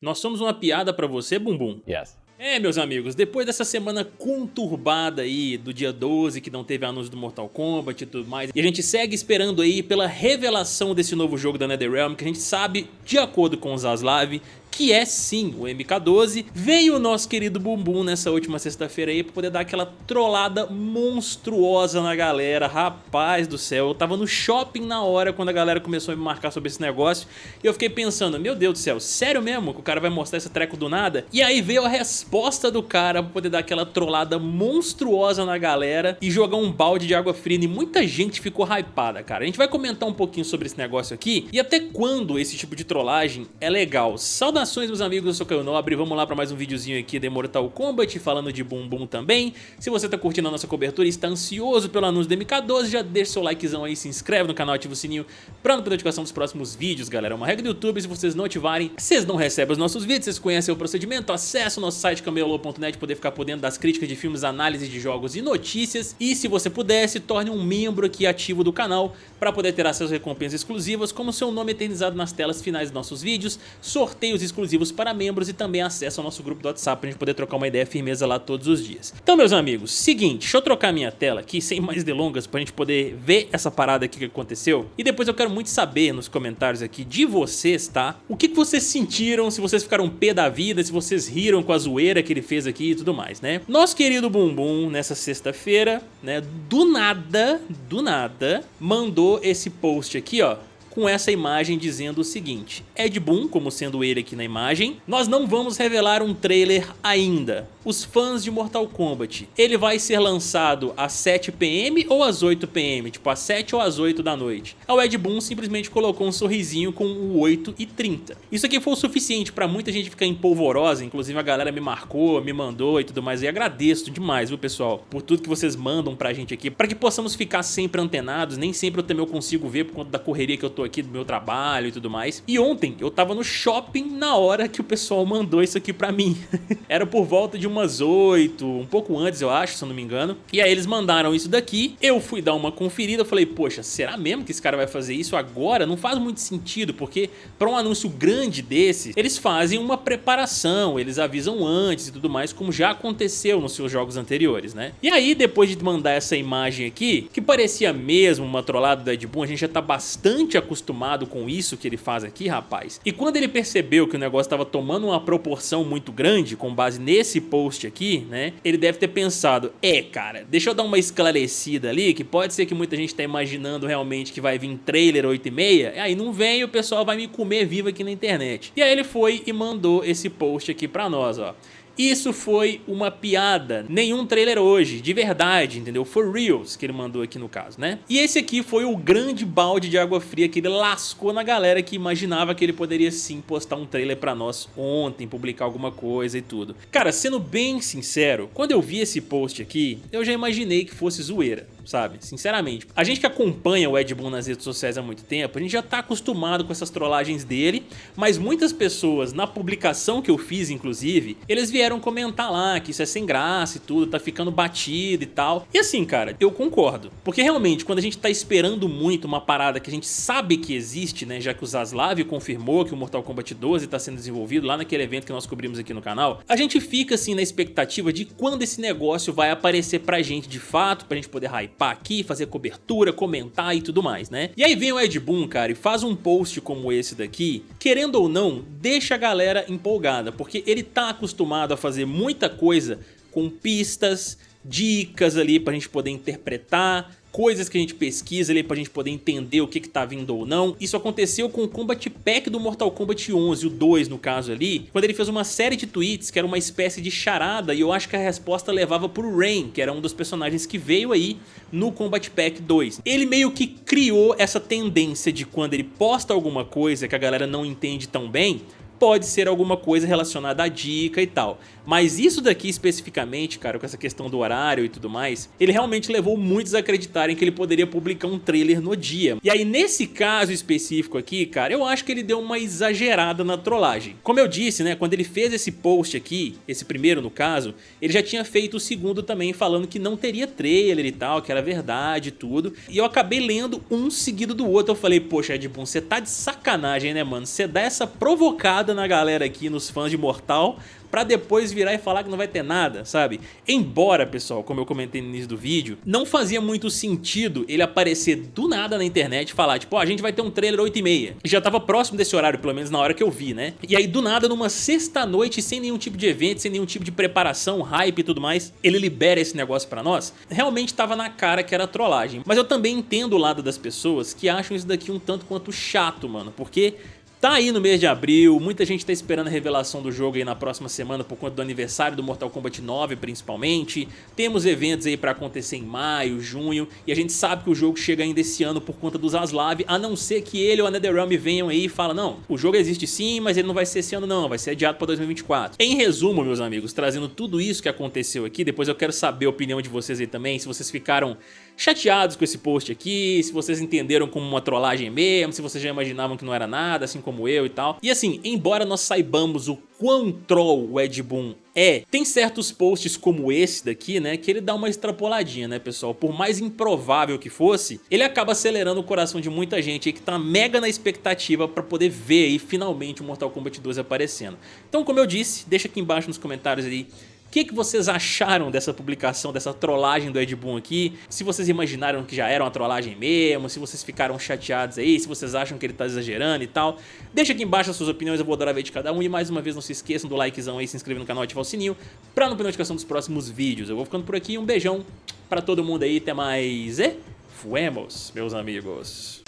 Nós somos uma piada pra você, Bumbum? Yes. É, meus amigos, depois dessa semana conturbada aí do dia 12, que não teve anúncio do Mortal Kombat e tudo mais, e a gente segue esperando aí pela revelação desse novo jogo da NetherRealm, que a gente sabe, de acordo com o Zaslav, que é sim o MK12, veio o nosso querido Bumbum nessa última sexta-feira aí pra poder dar aquela trollada monstruosa na galera, rapaz do céu, eu tava no shopping na hora quando a galera começou a me marcar sobre esse negócio e eu fiquei pensando, meu Deus do céu, sério mesmo que o cara vai mostrar esse treco do nada? E aí veio a resposta do cara pra poder dar aquela trollada monstruosa na galera e jogar um balde de água fria e muita gente ficou hypada, cara. A gente vai comentar um pouquinho sobre esse negócio aqui e até quando esse tipo de trollagem é legal. Saudações Saudações meus amigos, eu sou Caio Nobre, vamos lá para mais um videozinho aqui de Mortal Kombat, falando de Bumbum também. Se você tá curtindo a nossa cobertura e está ansioso pelo anúncio do MK12, já deixa seu likezão aí, se inscreve no canal, ativa o sininho para não perder notificação dos próximos vídeos, galera. É uma regra do YouTube, se vocês não ativarem, vocês não recebem os nossos vídeos, vocês conhecem o procedimento, acessa o nosso site camelô.net poder ficar por dentro das críticas de filmes, análises de jogos e notícias. E se você pudesse, torne um membro aqui ativo do canal para poder ter acesso a recompensas exclusivas, como seu nome eternizado nas telas finais dos nossos vídeos, sorteios exclusivos para membros e também acesso ao nosso grupo do WhatsApp para gente poder trocar uma ideia firmeza lá todos os dias. Então meus amigos, seguinte, deixa eu trocar minha tela aqui sem mais delongas para gente poder ver essa parada aqui que aconteceu e depois eu quero muito saber nos comentários aqui de vocês, tá? O que, que vocês sentiram, se vocês ficaram pé da vida, se vocês riram com a zoeira que ele fez aqui e tudo mais, né? Nosso querido Bumbum, nessa sexta-feira, né, do nada, do nada, mandou esse post aqui, ó, com essa imagem dizendo o seguinte, Ed Boon, como sendo ele aqui na imagem, nós não vamos revelar um trailer ainda, os fãs de Mortal Kombat, ele vai ser lançado às 7 pm ou às 8 pm, tipo às 7 ou às 8 da noite. O Ed Boon simplesmente colocou um sorrisinho com o 8 e 30. Isso aqui foi o suficiente para muita gente ficar empolvorosa, inclusive a galera me marcou, me mandou e tudo mais, e agradeço demais, viu pessoal, por tudo que vocês mandam pra gente aqui, para que possamos ficar sempre antenados, nem sempre eu também eu consigo ver por conta da correria que eu tô aqui do meu trabalho e tudo mais. E ontem eu tava no shopping na hora que o pessoal mandou isso aqui pra mim. Era por volta de umas 8, um pouco antes eu acho, se eu não me engano. E aí eles mandaram isso daqui, eu fui dar uma conferida, falei, poxa, será mesmo que esse cara vai fazer isso agora? Não faz muito sentido, porque pra um anúncio grande desse, eles fazem uma preparação, eles avisam antes e tudo mais, como já aconteceu nos seus jogos anteriores, né? E aí, depois de mandar essa imagem aqui, que parecia mesmo uma trollada do Ed Boon, a gente já tá bastante acostumado com isso que ele faz aqui, rapaz. E quando ele percebeu que o negócio estava tomando uma proporção muito grande, com base nesse post aqui, né? Ele deve ter pensado, é cara, deixa eu dar uma esclarecida ali, que pode ser que muita gente tá imaginando realmente que vai vir trailer 8 e meia, aí não vem e o pessoal vai me comer vivo aqui na internet. E aí ele foi e mandou esse post aqui pra nós, ó. Isso foi uma piada, nenhum trailer hoje, de verdade, entendeu? For reals, que ele mandou aqui no caso, né? E esse aqui foi o grande balde de água fria que ele lascou na galera que imaginava que ele poderia sim postar um trailer pra nós ontem, publicar alguma coisa e tudo. Cara, sendo bem sincero, quando eu vi esse post aqui, eu já imaginei que fosse zoeira sabe? Sinceramente. A gente que acompanha o Ed Boon nas redes sociais há muito tempo, a gente já tá acostumado com essas trollagens dele, mas muitas pessoas, na publicação que eu fiz, inclusive, eles vieram comentar lá que isso é sem graça e tudo, tá ficando batido e tal. E assim, cara, eu concordo. Porque realmente, quando a gente tá esperando muito uma parada que a gente sabe que existe, né, já que o Zaslav confirmou que o Mortal Kombat 12 tá sendo desenvolvido lá naquele evento que nós cobrimos aqui no canal, a gente fica assim na expectativa de quando esse negócio vai aparecer pra gente de fato, pra gente poder hype participar aqui, fazer cobertura, comentar e tudo mais, né? E aí vem o Ed Boon, cara, e faz um post como esse daqui, querendo ou não, deixa a galera empolgada, porque ele tá acostumado a fazer muita coisa com pistas, dicas ali pra gente poder interpretar, coisas que a gente pesquisa ali pra gente poder entender o que que tá vindo ou não. Isso aconteceu com o Combat Pack do Mortal Kombat 11, o 2 no caso ali, quando ele fez uma série de tweets que era uma espécie de charada e eu acho que a resposta levava pro Rain, que era um dos personagens que veio aí no Combat Pack 2. Ele meio que criou essa tendência de quando ele posta alguma coisa que a galera não entende tão bem, pode ser alguma coisa relacionada à dica e tal. Mas isso daqui especificamente, cara, com essa questão do horário e tudo mais, ele realmente levou muitos a acreditarem que ele poderia publicar um trailer no dia. E aí nesse caso específico aqui, cara, eu acho que ele deu uma exagerada na trollagem. Como eu disse, né, quando ele fez esse post aqui, esse primeiro no caso, ele já tinha feito o segundo também falando que não teria trailer e tal, que era verdade e tudo. E eu acabei lendo um seguido do outro, eu falei, poxa Ed Boon, você tá de sacanagem, né, mano? Você dá essa provocada porrada na galera aqui, nos fãs de Mortal, pra depois virar e falar que não vai ter nada, sabe? Embora, pessoal, como eu comentei no início do vídeo, não fazia muito sentido ele aparecer do nada na internet e falar, tipo, oh, a gente vai ter um trailer 8 e meia. Já tava próximo desse horário, pelo menos na hora que eu vi, né? E aí, do nada, numa sexta-noite, sem nenhum tipo de evento, sem nenhum tipo de preparação, hype e tudo mais, ele libera esse negócio pra nós. Realmente tava na cara que era trollagem. Mas eu também entendo o lado das pessoas que acham isso daqui um tanto quanto chato, mano, porque Tá aí no mês de abril, muita gente tá esperando a revelação do jogo aí na próxima semana por conta do aniversário do Mortal Kombat 9 principalmente. Temos eventos aí pra acontecer em maio, junho, e a gente sabe que o jogo chega ainda esse ano por conta dos Aslav, a não ser que ele ou a NetherRealm venham aí e falem, não, o jogo existe sim, mas ele não vai ser esse ano não, vai ser adiado pra 2024. Em resumo, meus amigos, trazendo tudo isso que aconteceu aqui, depois eu quero saber a opinião de vocês aí também, se vocês ficaram chateados com esse post aqui, se vocês entenderam como uma trollagem mesmo, se vocês já imaginavam que não era nada, assim como eu e tal. E assim, embora nós saibamos o quão troll o Ed Boon é, tem certos posts como esse daqui, né, que ele dá uma extrapoladinha, né, pessoal? Por mais improvável que fosse, ele acaba acelerando o coração de muita gente aí que tá mega na expectativa pra poder ver aí finalmente o Mortal Kombat 2 aparecendo. Então, como eu disse, deixa aqui embaixo nos comentários aí o que, que vocês acharam dessa publicação, dessa trollagem do Ed Boon aqui? Se vocês imaginaram que já era uma trollagem mesmo, se vocês ficaram chateados aí, se vocês acham que ele tá exagerando e tal. Deixa aqui embaixo as suas opiniões, eu vou adorar ver de cada um. E mais uma vez, não se esqueçam do likezão aí, se inscrever no canal e ativar o sininho pra não perder notificação dos próximos vídeos. Eu vou ficando por aqui, um beijão pra todo mundo aí, até mais e fuemos, meus amigos.